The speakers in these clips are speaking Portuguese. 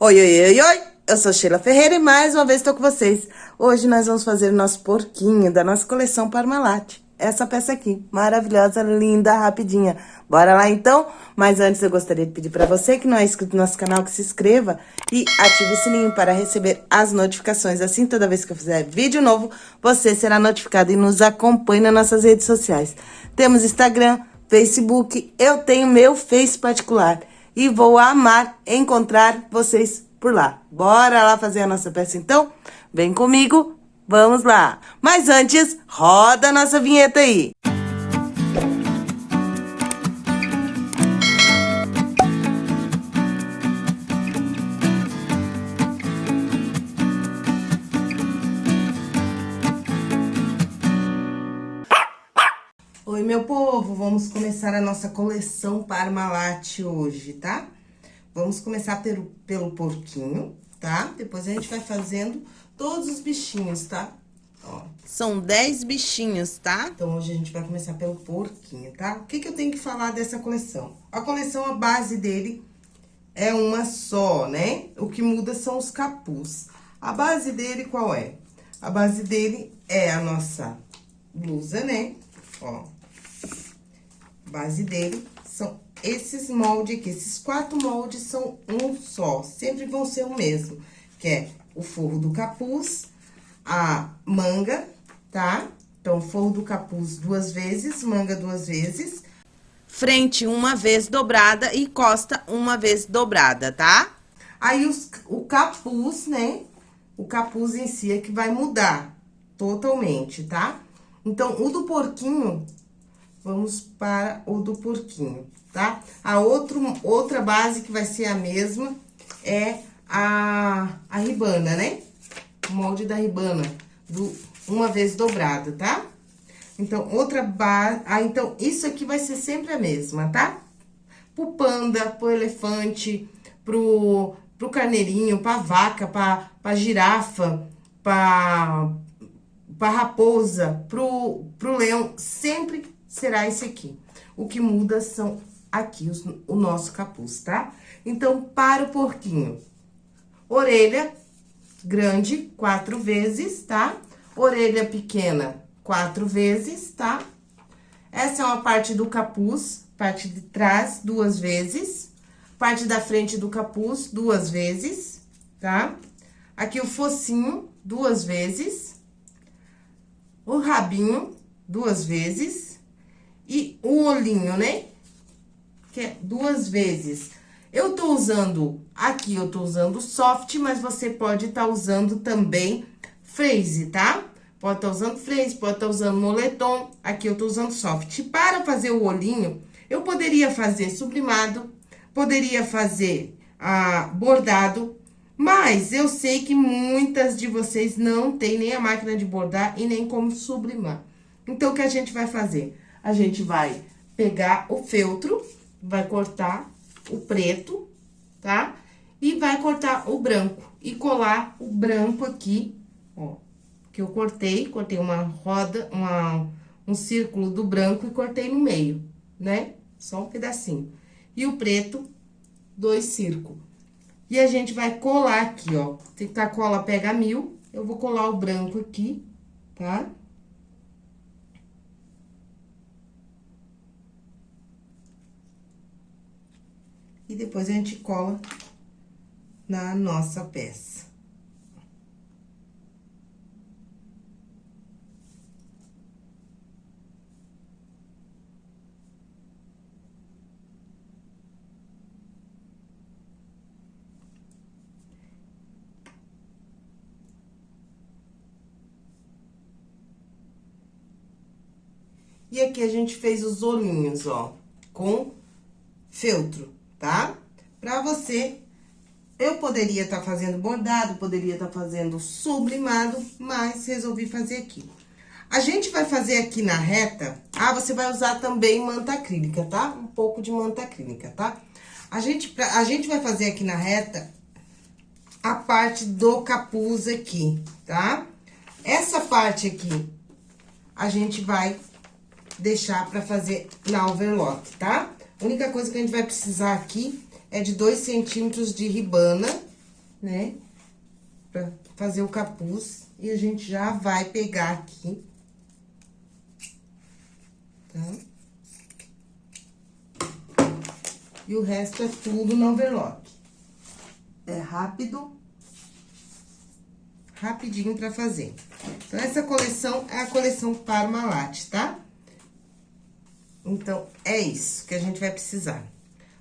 Oi, oi, oi, oi! Eu sou Sheila Ferreira e mais uma vez estou com vocês. Hoje nós vamos fazer o nosso porquinho da nossa coleção Parmalat. Essa peça aqui, maravilhosa, linda, rapidinha. Bora lá então? Mas antes eu gostaria de pedir para você que não é inscrito no nosso canal que se inscreva e ative o sininho para receber as notificações. Assim, toda vez que eu fizer vídeo novo, você será notificado e nos acompanhe nas nossas redes sociais. Temos Instagram, Facebook, eu tenho meu Face particular e vou amar encontrar vocês por lá. Bora lá fazer a nossa peça então? Vem comigo, vamos lá. Mas antes, roda a nossa vinheta aí. Meu povo, vamos começar a nossa coleção Parmalat hoje, tá? Vamos começar pelo, pelo porquinho, tá? Depois a gente vai fazendo todos os bichinhos, tá? Ó. São 10 bichinhos, tá? Então, hoje a gente vai começar pelo porquinho, tá? O que que eu tenho que falar dessa coleção? A coleção, a base dele é uma só, né? O que muda são os capuz. A base dele qual é? A base dele é a nossa blusa, né? Ó, base dele são esses moldes aqui. Esses quatro moldes são um só, sempre vão ser o mesmo. Que é o forro do capuz, a manga, tá? Então, forro do capuz duas vezes, manga duas vezes. Frente uma vez dobrada e costa uma vez dobrada, tá? Aí, os, o capuz, né? O capuz em si é que vai mudar totalmente, tá? Então, o do porquinho vamos para o do porquinho, tá? A outro, outra base que vai ser a mesma é a, a ribana, né? O molde da ribana, do, uma vez dobrada, tá? Então, outra base... Ah, então, isso aqui vai ser sempre a mesma, tá? Pro panda, pro elefante, pro, pro carneirinho, pra vaca, pra, pra girafa, pra, pra raposa, pro, pro leão, sempre será esse aqui. O que muda são aqui os, o nosso capuz, tá? Então, para o porquinho, orelha grande, quatro vezes, tá? Orelha pequena, quatro vezes, tá? Essa é uma parte do capuz, parte de trás, duas vezes. Parte da frente do capuz, duas vezes, tá? Aqui o focinho, duas vezes. O rabinho, duas vezes e o olhinho, né? Que é duas vezes. Eu tô usando, aqui eu tô usando soft, mas você pode estar tá usando também phrase, tá? Pode estar tá usando phrase, pode estar tá usando moletom, aqui eu tô usando soft. Para fazer o olhinho, eu poderia fazer sublimado, poderia fazer ah, bordado, mas eu sei que muitas de vocês não tem nem a máquina de bordar e nem como sublimar. Então, o que a gente vai fazer? A gente vai pegar o feltro, vai cortar o preto, tá? E vai cortar o branco e colar o branco aqui, ó. Que eu cortei, cortei uma roda, uma, um círculo do branco e cortei no meio, né? Só um pedacinho. E o preto, dois círculos. E a gente vai colar aqui, ó. Se tá cola pega mil, eu vou colar o branco aqui, tá? Tá? E depois a gente cola na nossa peça. E aqui a gente fez os olhinhos, ó, com feltro tá? Pra você, eu poderia estar tá fazendo bordado, poderia estar tá fazendo sublimado, mas resolvi fazer aqui. A gente vai fazer aqui na reta, ah, você vai usar também manta acrílica, tá? Um pouco de manta acrílica, tá? A gente, a gente vai fazer aqui na reta a parte do capuz aqui, tá? Essa parte aqui, a gente vai deixar pra fazer na overlock, tá? A única coisa que a gente vai precisar aqui é de dois centímetros de ribana, né? Pra fazer o capuz. E a gente já vai pegar aqui. Tá? E o resto é tudo no overlock. É rápido. Rapidinho pra fazer. Então, essa coleção é a coleção Parmalat, tá? Então, é isso que a gente vai precisar.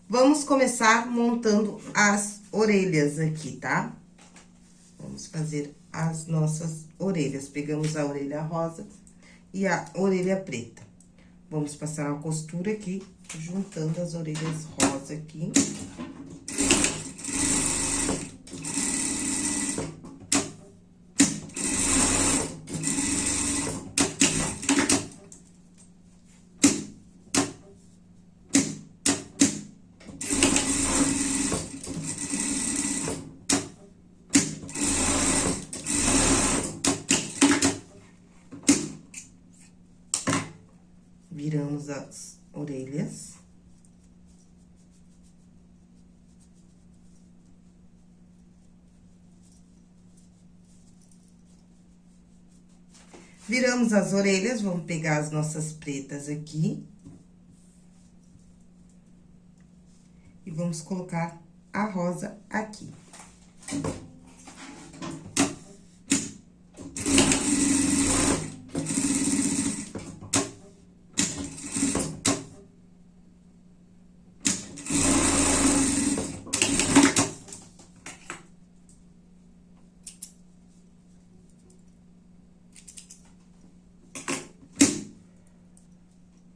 Vamos começar montando as orelhas aqui, tá? Vamos fazer as nossas orelhas. Pegamos a orelha rosa e a orelha preta. Vamos passar uma costura aqui, juntando as orelhas rosa aqui. viramos as orelhas. Viramos as orelhas, vamos pegar as nossas pretas aqui. E vamos colocar a rosa aqui.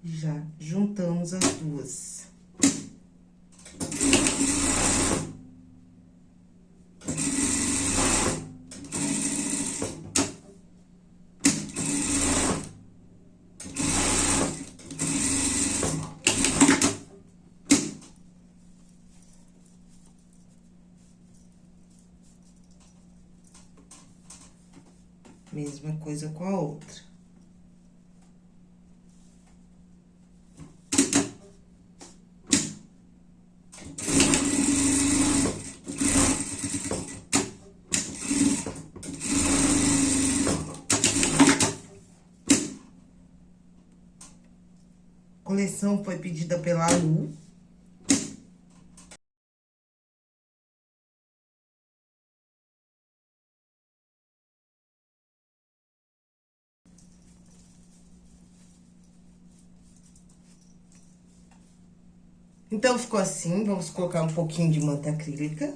Já juntamos as duas. Mesma coisa com a outra. coleção foi pedida pela Lu. Então, ficou assim, vamos colocar um pouquinho de manta acrílica.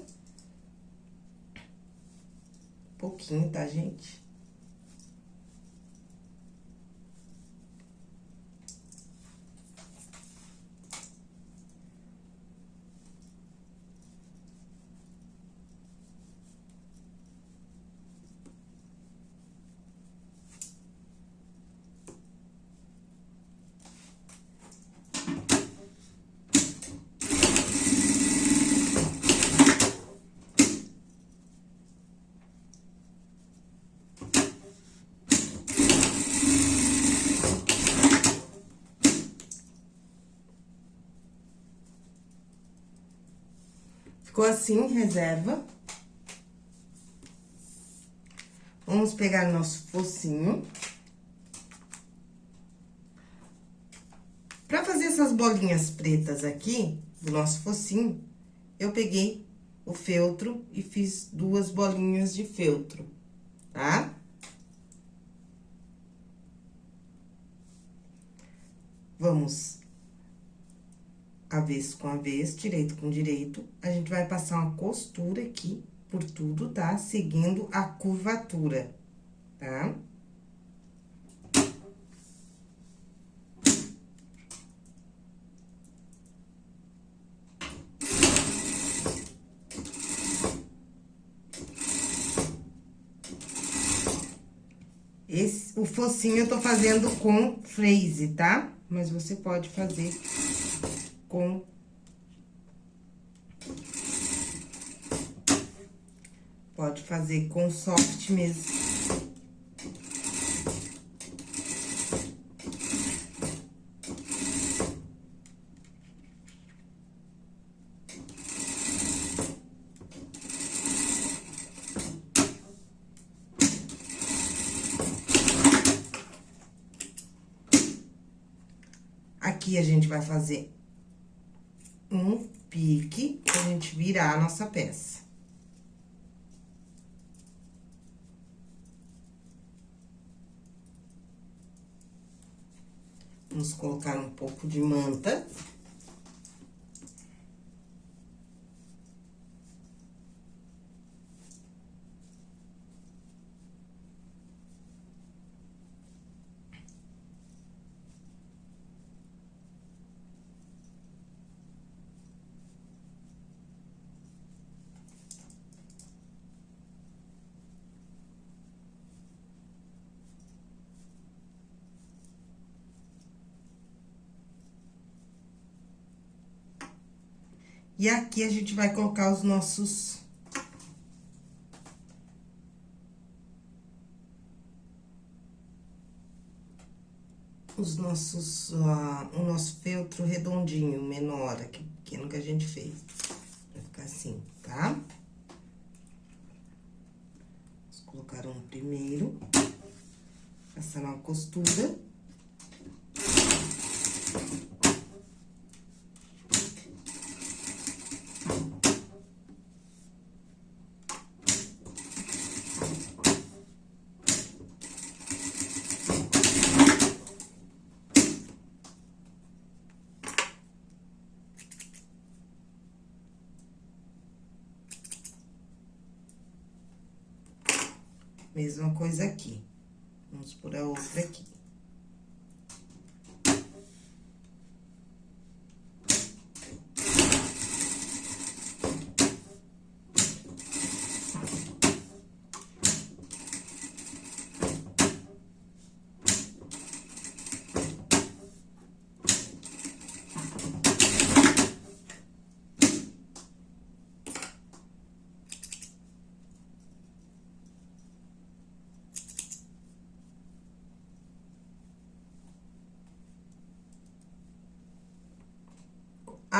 Um pouquinho, tá, gente? Assim, reserva. Vamos pegar nosso focinho. Pra fazer essas bolinhas pretas aqui, do nosso focinho, eu peguei o feltro e fiz duas bolinhas de feltro, tá? Vamos avesso com avesso, direito com direito, a gente vai passar uma costura aqui por tudo, tá? Seguindo a curvatura, tá? Esse, o focinho eu tô fazendo com freeze, tá? Mas você pode fazer com Pode fazer com soft mesmo. Aqui a gente vai fazer um pique pra gente virar a nossa peça. Vamos colocar um pouco de manta. E aqui a gente vai colocar os nossos... Os nossos, uh, o nosso feltro redondinho, menor, aqui, pequeno que a gente fez. Vai ficar assim, tá? Vamos colocar um primeiro. Passar uma costura. Mesma coisa aqui. Vamos por a outra aqui.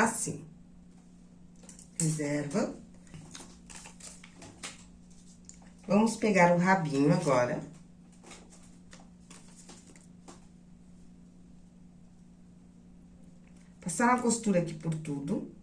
assim. Reserva. Vamos pegar o rabinho agora. Passar a costura aqui por tudo.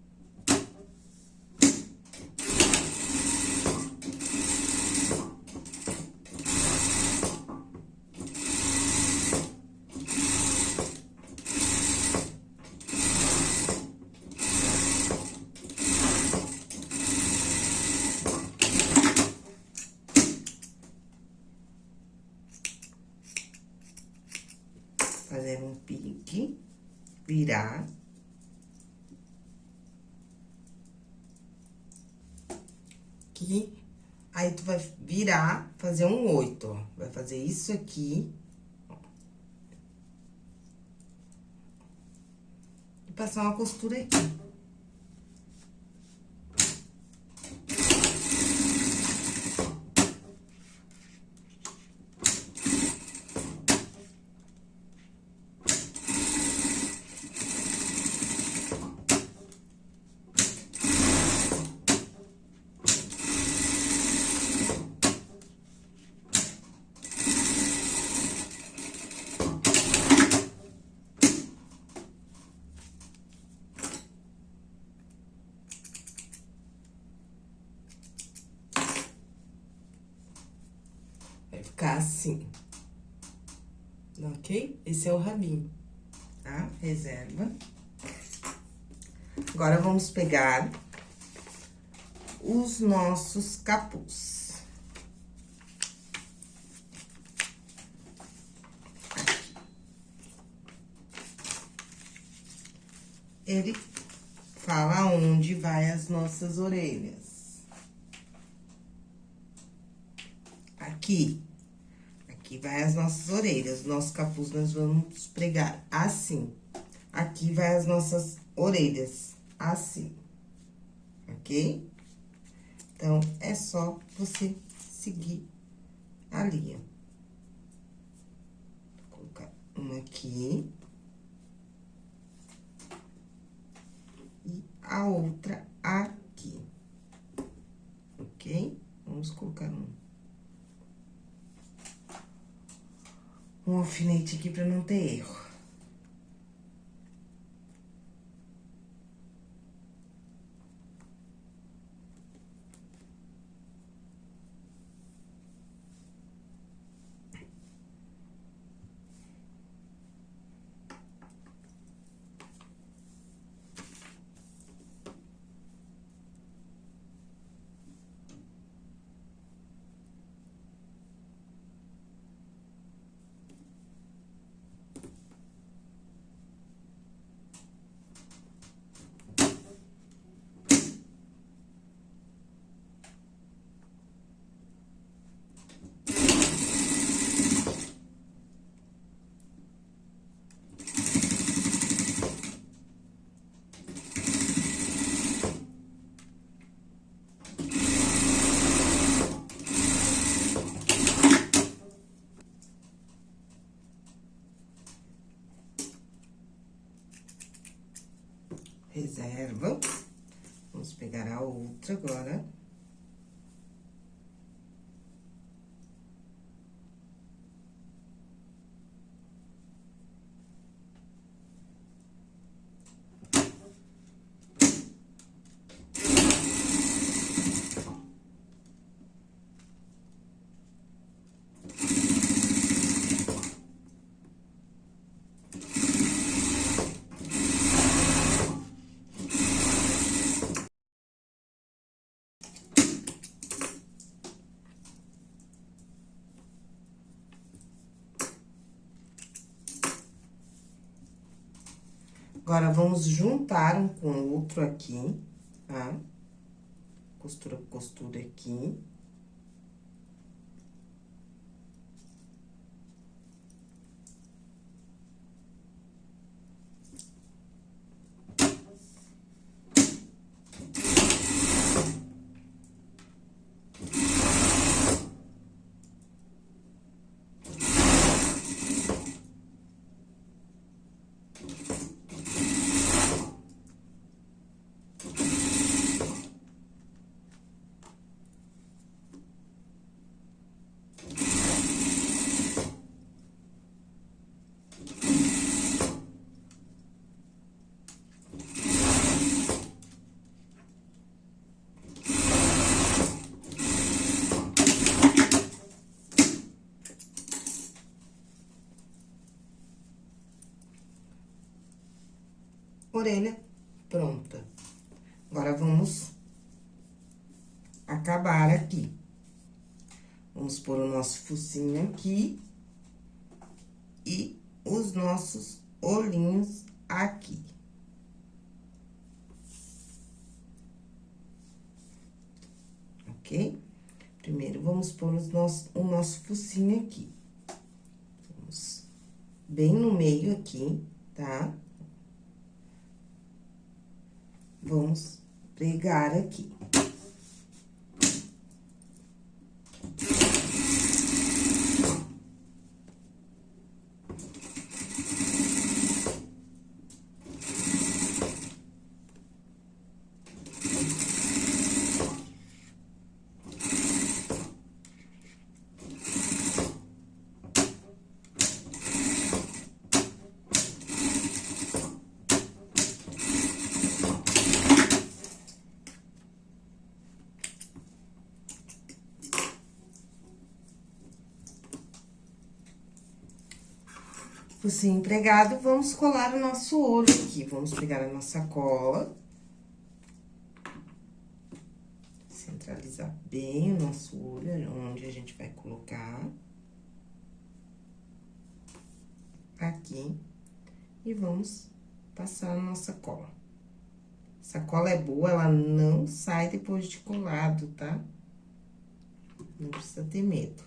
fazer um pique, virar. Aqui, aí tu vai virar, fazer um oito, ó. Vai fazer isso aqui. E passar uma costura aqui. Ficar assim. Ok? Esse é o rabinho, tá? Reserva. Agora, vamos pegar os nossos capuz. Ele fala onde vai as nossas orelhas. Aqui. Aqui vai as nossas orelhas, nosso capuz nós vamos pregar assim. Aqui vai as nossas orelhas, assim, ok? Então, é só você seguir a linha. Vou colocar uma aqui. E a outra aqui, ok? Vamos colocar um um alfinete aqui pra não ter erro. Reserva. Vamos pegar a outra agora. Agora, vamos juntar um com o outro aqui, tá? Costura costura aqui. Orelha pronta. Agora, vamos acabar aqui. Vamos pôr o nosso focinho aqui e os nossos olhinhos aqui. Ok? Primeiro, vamos pôr os nosso, o nosso focinho aqui. Vamos bem no meio aqui, tá? Vamos pregar aqui. Focinho empregado, vamos colar o nosso olho aqui. Vamos pegar a nossa cola. Centralizar bem o nosso olho, onde a gente vai colocar. Aqui. E vamos passar a nossa cola. Essa cola é boa, ela não sai depois de colado, tá? Não precisa ter medo.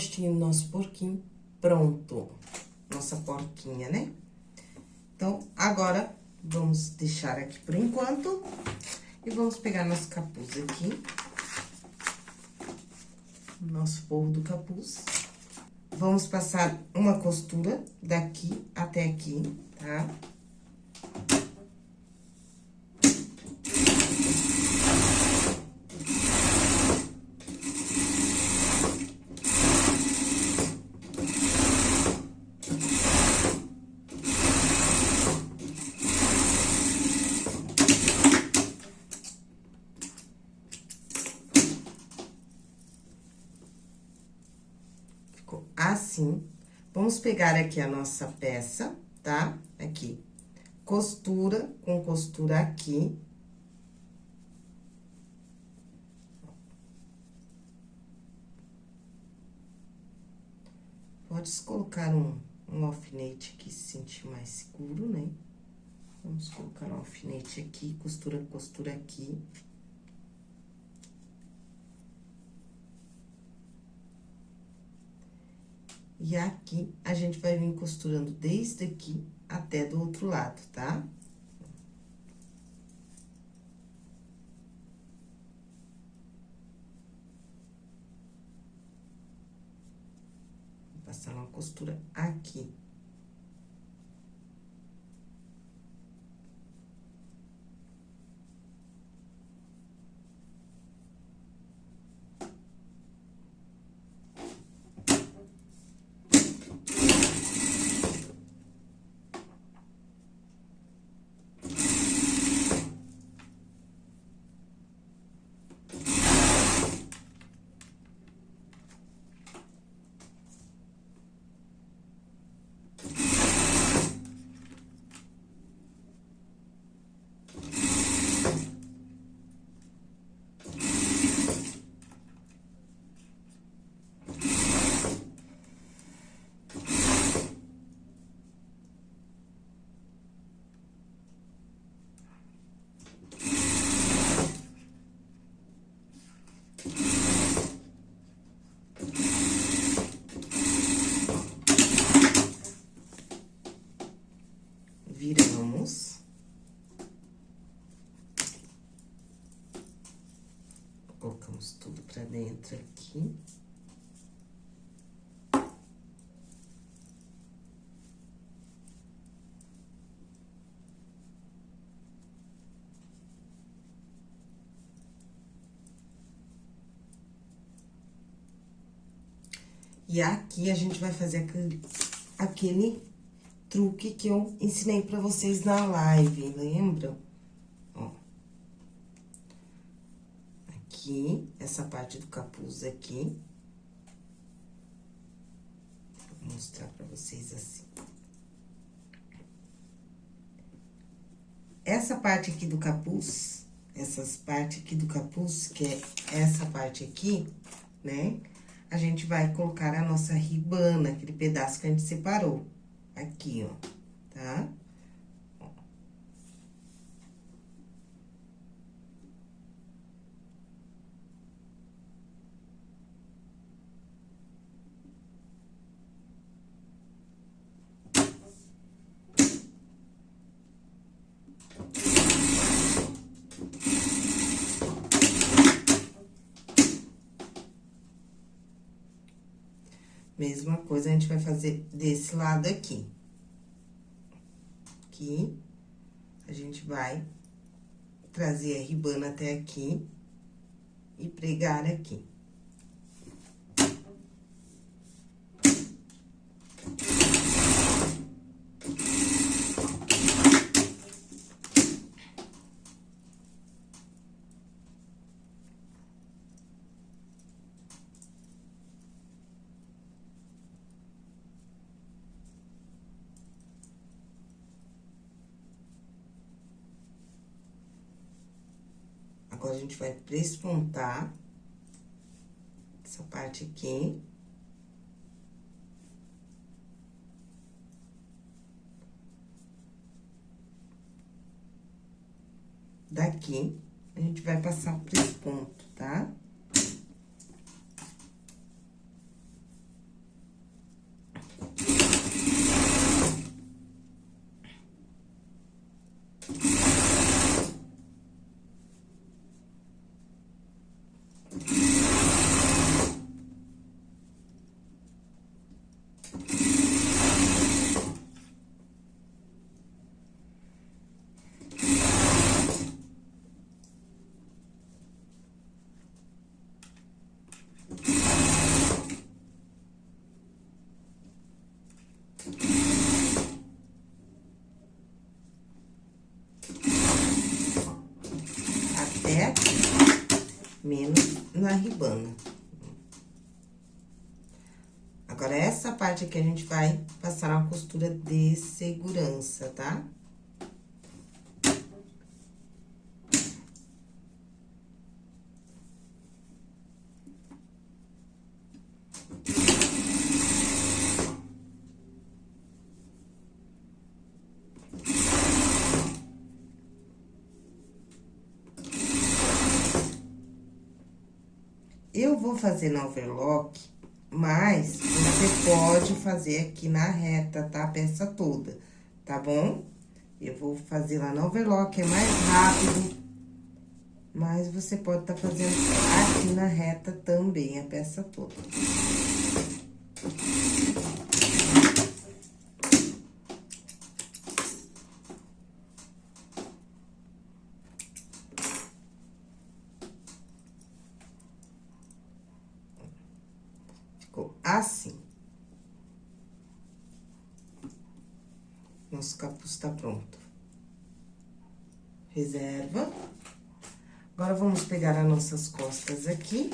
Rostinho do nosso porquinho pronto. Nossa porquinha, né? Então, agora, vamos deixar aqui por enquanto. E vamos pegar nosso capuz aqui. Nosso forro do capuz. Vamos passar uma costura daqui até aqui, tá? Tá? assim. Vamos pegar aqui a nossa peça, tá? Aqui. Costura com costura aqui. Pode colocar um, um alfinete aqui se sentir mais seguro, né? Vamos colocar um alfinete aqui, costura, costura aqui. E aqui, a gente vai vir costurando desde aqui até do outro lado, tá? Vou passar uma costura aqui. Viramos. Colocamos tudo pra dentro aqui. E aqui a gente vai fazer aquele, aquele truque que eu ensinei pra vocês na live, lembram? Ó. Aqui, essa parte do capuz aqui. Vou mostrar pra vocês assim. Essa parte aqui do capuz, essas partes aqui do capuz, que é essa parte aqui, né? A gente vai colocar a nossa ribana, aquele pedaço que a gente separou aqui, ó, tá? Coisa, a gente vai fazer desse lado aqui. Aqui, a gente vai trazer a ribana até aqui e pregar aqui. A gente vai prespontar essa parte aqui. Daqui, a gente vai passar por ponto, tá? Menos na ribana. Agora, essa parte aqui a gente vai passar uma costura de segurança, tá? Tá? Eu vou fazer na overlock, mas você pode fazer aqui na reta, tá? A peça toda, tá bom? Eu vou fazer lá na overlock, é mais rápido. Mas você pode tá fazendo aqui na reta também, a peça toda. Ficou assim. Nosso capuz tá pronto. Reserva. Agora, vamos pegar as nossas costas aqui.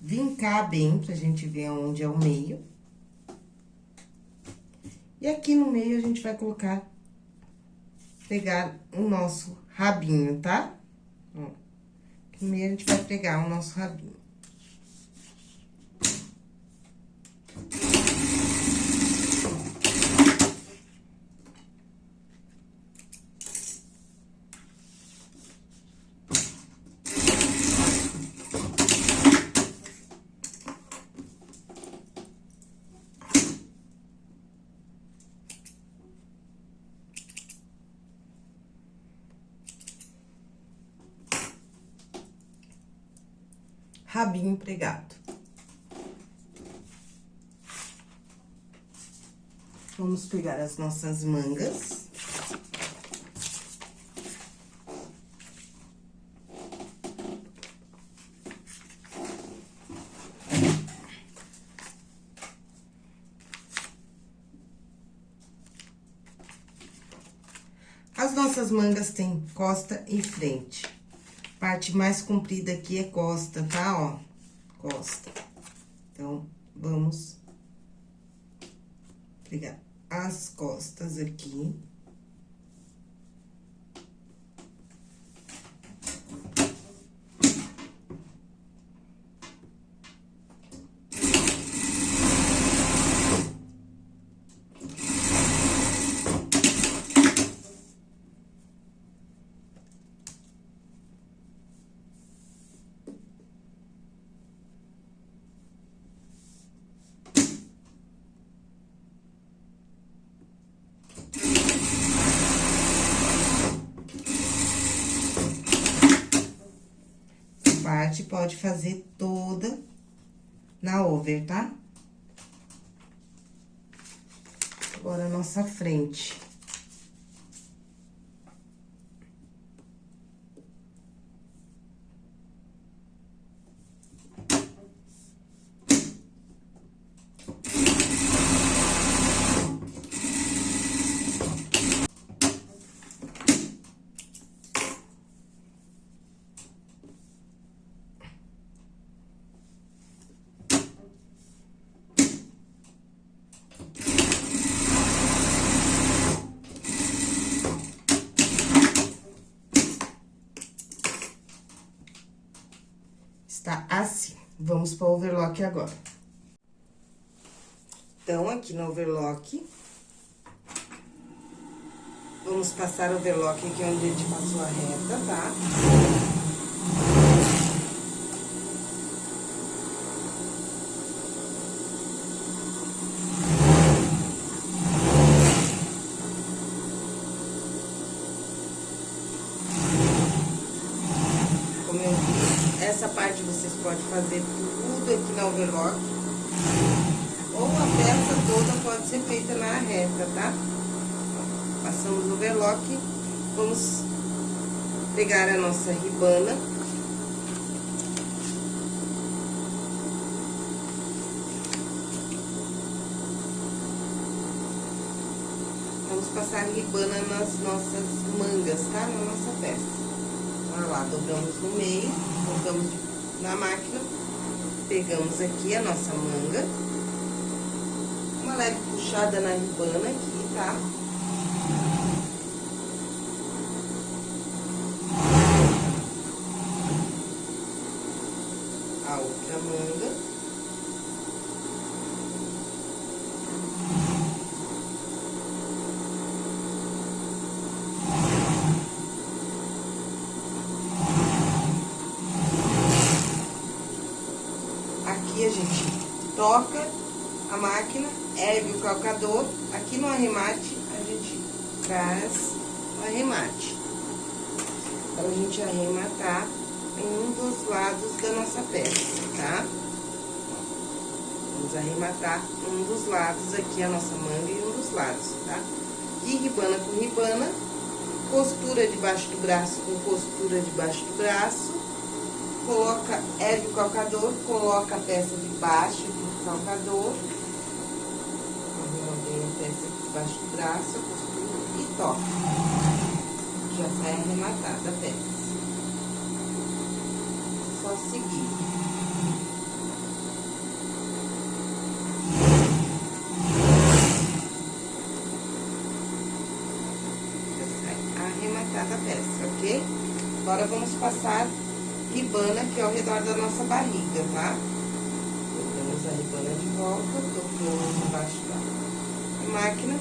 Vincar bem, pra gente ver onde é o meio. E aqui no meio, a gente vai colocar pegar o nosso rabinho, tá? Primeiro a gente vai pegar o nosso rabinho. Rabinho pregado. Vamos pegar as nossas mangas. As nossas mangas têm costa e frente. Parte mais comprida aqui é costa, tá? Ó, costa. Então, vamos pegar as costas aqui. Parte pode fazer toda na over, tá? Agora, a nossa frente. Está assim. Vamos para o overlock agora. Então, aqui no overlock, vamos passar o overlock aqui onde a gente passou a reta, tá? Essa parte vocês podem fazer tudo aqui na overlock. A peça toda pode ser feita na reta, tá? Passamos o overlock, vamos pegar a nossa ribana. Vamos passar ribana nas nossas mangas, tá? Na nossa peça. Olha lá, dobramos no meio, colocamos na máquina, pegamos aqui a nossa manga, uma leve puxada na ribana aqui, tá? A outra manga. Aqui a gente toca a máquina ergue o calcador, aqui no arremate a gente traz o arremate. Para a gente arrematar em um dos lados da nossa peça, tá? Vamos arrematar um dos lados aqui, a nossa manga e um dos lados, tá? E ribana com ribana, costura debaixo do braço com costura debaixo do braço, coloca, ergue o calcador, coloca a peça debaixo do calcador, arruma a peça debaixo do braço, costura e toca. Já sai arrematada a peça. Só seguir. arrematada a peça, ok? Agora, vamos passar ribana aqui ao redor da nossa barriga, tá? Colocamos a ribana de volta, tocamos embaixo da máquina,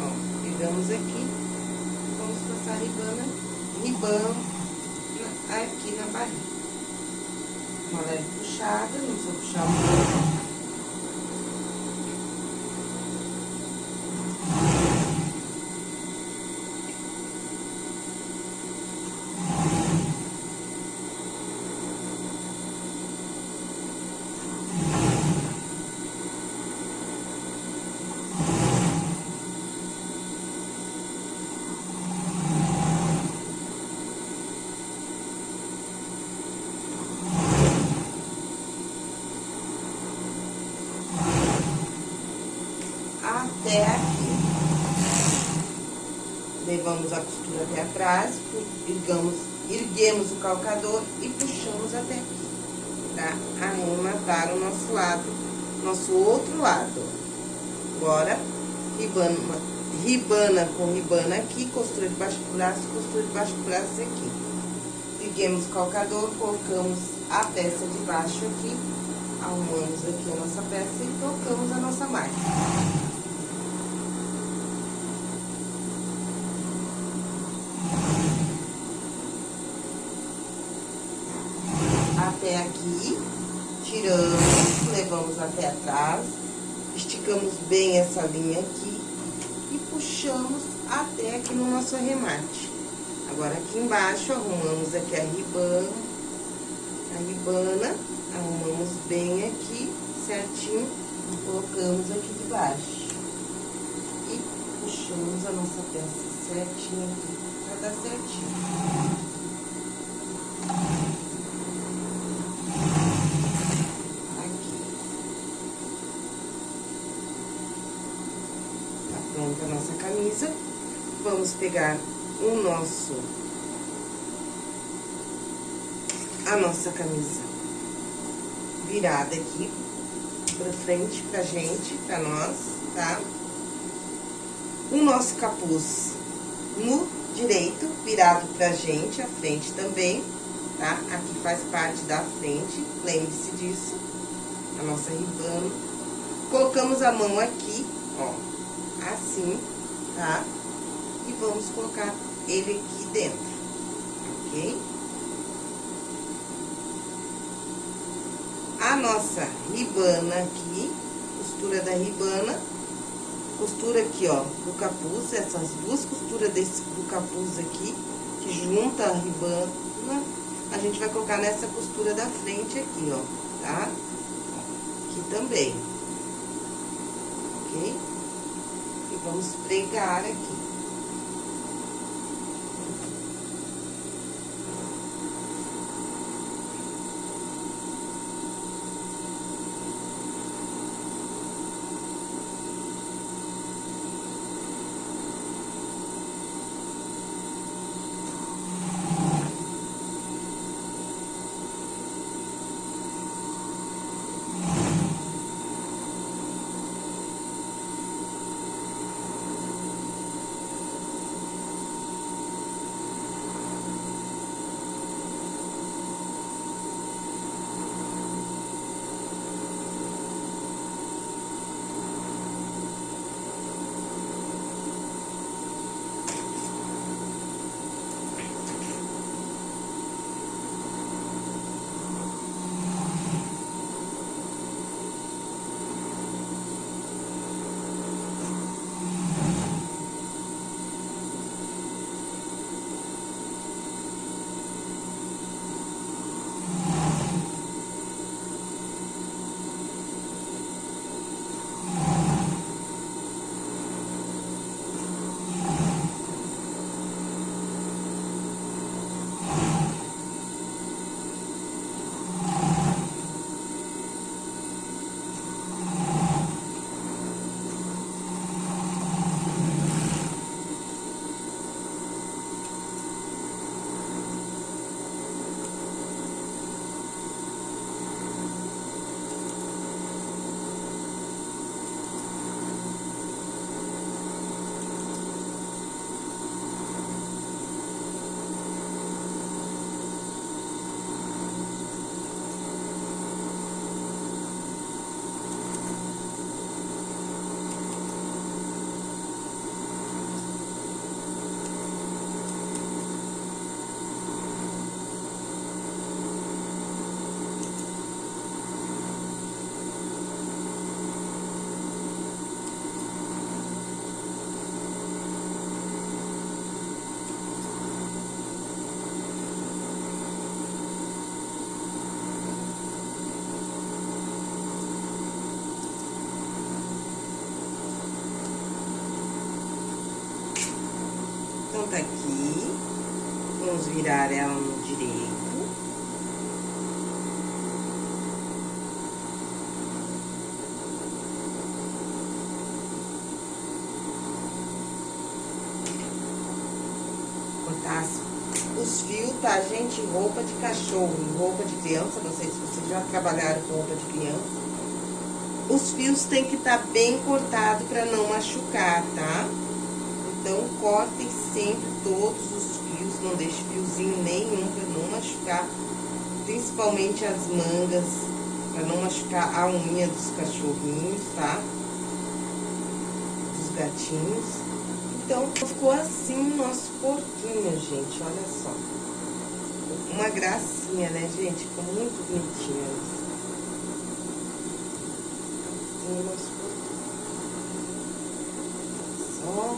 ó, pegamos aqui, vamos passar ribana, ribana aqui na barriga. Uma leve puxada, não precisa puxar muito. até aqui. Levamos a costura até atrás, ergamos, erguemos o calcador e puxamos até aqui, pra arrematar o nosso lado, nosso outro lado. Agora, ribana, ribana com ribana aqui, costura debaixo do braço, costura debaixo do braço aqui. Erguemos o calcador, colocamos a peça de baixo aqui, arrumamos aqui a nossa peça e tocamos a nossa máquina. Até aqui, tiramos, levamos até atrás, esticamos bem essa linha aqui e puxamos até aqui no nosso arremate. Agora, aqui embaixo, arrumamos aqui a ribana, a ribana, arrumamos bem aqui, certinho, e colocamos aqui debaixo. E puxamos a nossa peça certinho aqui, pra dar certinho. pronta a nossa camisa. Vamos pegar o nosso... A nossa camisa virada aqui pra frente pra gente, pra nós, tá? O nosso capuz no direito, virado pra gente, a frente também, tá? Aqui faz parte da frente, lembre-se disso. A nossa ribana. Colocamos a mão aqui, ó assim, tá? E vamos colocar ele aqui dentro, ok? A nossa ribana aqui, costura da ribana, costura aqui, ó, do capuz, essas duas costuras desse, do capuz aqui, que junta a ribana, a gente vai colocar nessa costura da frente aqui, ó, tá? Aqui também, ok? Vamos pregar aqui. Vamos virar ela no direito. Cortar os fios, tá, gente? Roupa de cachorro, roupa de criança, não sei se vocês já trabalharam com roupa de criança. Os fios tem que estar tá bem cortado para não machucar, tá? Então, cortem sempre todos os não deixe fiozinho nenhum para não machucar, principalmente as mangas, para não machucar a unha dos cachorrinhos, tá? Dos gatinhos. Então, ficou assim o nosso porquinho, gente, olha só. Uma gracinha, né, gente? Ficou muito bonitinho nosso porquinho. Só,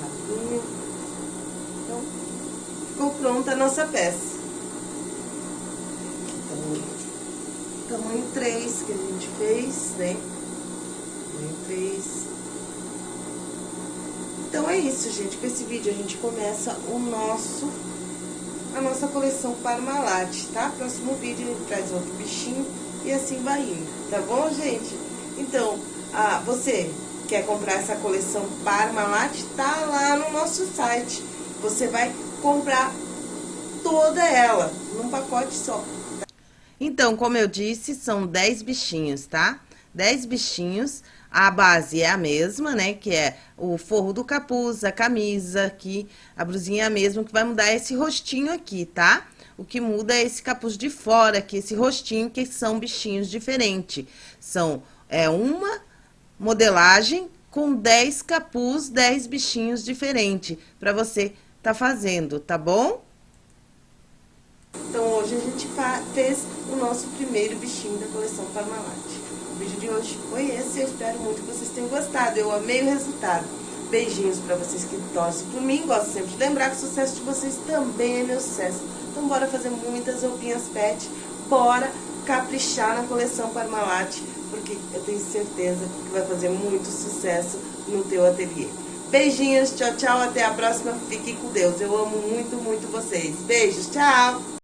rabinho. Então, ficou pronta a nossa peça. Tamanho 3 que a gente fez, né? Tamanho 3. Então, é isso, gente. Com esse vídeo, a gente começa o nosso, a nossa coleção Parmalat, tá? Próximo vídeo, gente traz outro bichinho e assim vai indo, tá bom, gente? Então, ah, você quer comprar essa coleção Parmalat? Tá lá no nosso site. Você vai comprar toda ela, num pacote só. Então, como eu disse, são 10 bichinhos, tá? 10 bichinhos a base é a mesma, né? Que é o forro do capuz, a camisa aqui, a brusinha é a mesma, que vai mudar esse rostinho aqui, tá? O que muda é esse capuz de fora aqui, esse rostinho, que são bichinhos diferentes. São, é uma modelagem com 10 capuz, 10 bichinhos diferentes, pra você tá fazendo, tá bom? Então, hoje a gente fez o nosso primeiro bichinho da coleção Parmalat. O vídeo de hoje foi esse, eu espero muito que vocês tenham gostado. Eu amei o resultado. Beijinhos pra vocês que torcem por mim. Gosto sempre de lembrar que o sucesso de vocês também é meu sucesso. Então bora fazer muitas roupinhas pet. Bora caprichar na coleção Parmalat, porque eu tenho certeza que vai fazer muito sucesso no teu ateliê. Beijinhos, tchau, tchau, até a próxima. Fiquem com Deus. Eu amo muito, muito vocês. Beijos, tchau!